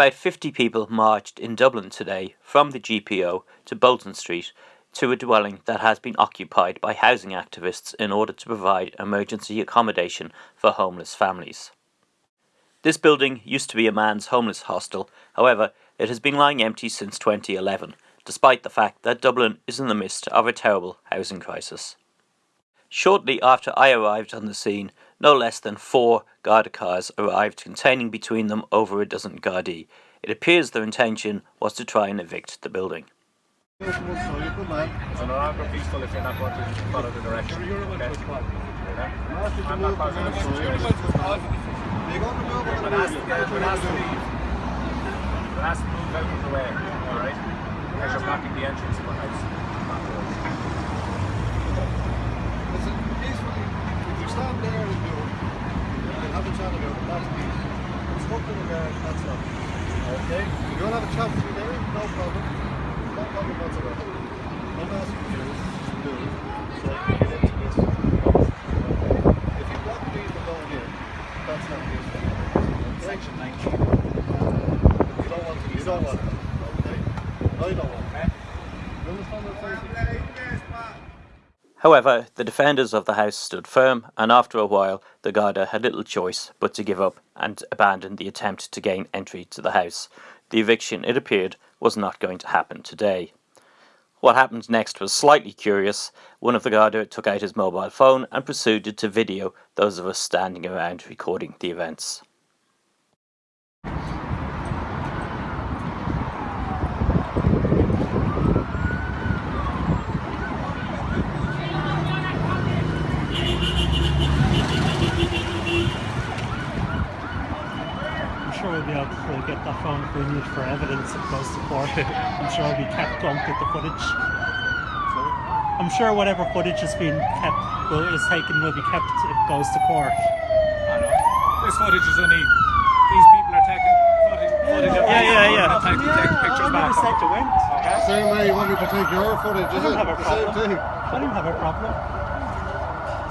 About 50 people marched in Dublin today from the GPO to Bolton Street to a dwelling that has been occupied by housing activists in order to provide emergency accommodation for homeless families. This building used to be a man's homeless hostel, however, it has been lying empty since 2011, despite the fact that Dublin is in the midst of a terrible housing crisis. Shortly after I arrived on the scene, no less than four Garda cars arrived containing between them over a dozen Gardaí. It appears their intention was to try and evict the building. Move out of the way, alright? Because you're blocking the entrance of the house. Listen, peacefully, if you stand there and do it, and have a chat about it, that's peace. It's nothing about that's not. Okay? If you want to have a chat with me there, no problem. No problem whatsoever. I'm asking you to do it. So can get into this. If you block me from going in, that's not peaceful. Okay? Section 19. You don't want to. You don't want it. Okay? I don't want it. You understand what I'm saying? However, the defenders of the house stood firm, and after a while, the Garda had little choice but to give up and abandon the attempt to gain entry to the house. The eviction, it appeared, was not going to happen today. What happened next was slightly curious. One of the Garda took out his mobile phone and proceeded to video those of us standing around recording the events. Be able to get that phone if we need for evidence if it goes to court. I'm sure it'll be kept on with the footage. I'm sure whatever footage has been kept will is taken will be kept if it goes to court. I know. This footage is only. These people are taking footage, footage of Yeah, yeah, yeah. Not taking, taking pictures I back. never said you went. Okay? Same way you want me to take your footage, is don't it? have a The same problem. thing. I don't have a problem.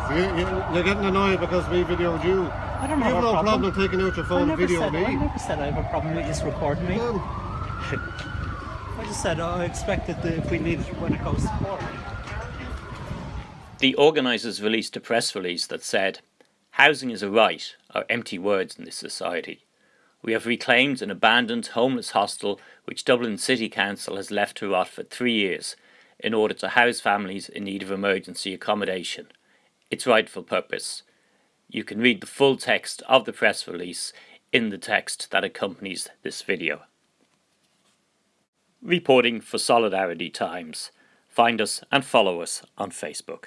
You, you, you're getting annoyed because we videoed you. I don't You have have a no problem. problem taking out your phone and never, video said, me. I never said I have a problem with you recording me. Well, I just said oh, I expected that if we need it when it goes to court. The organisers released a press release that said, Housing is a right are empty words in this society. We have reclaimed an abandoned homeless hostel which Dublin City Council has left to rot for three years in order to house families in need of emergency accommodation. Its rightful purpose. You can read the full text of the press release in the text that accompanies this video. Reporting for Solidarity Times. Find us and follow us on Facebook.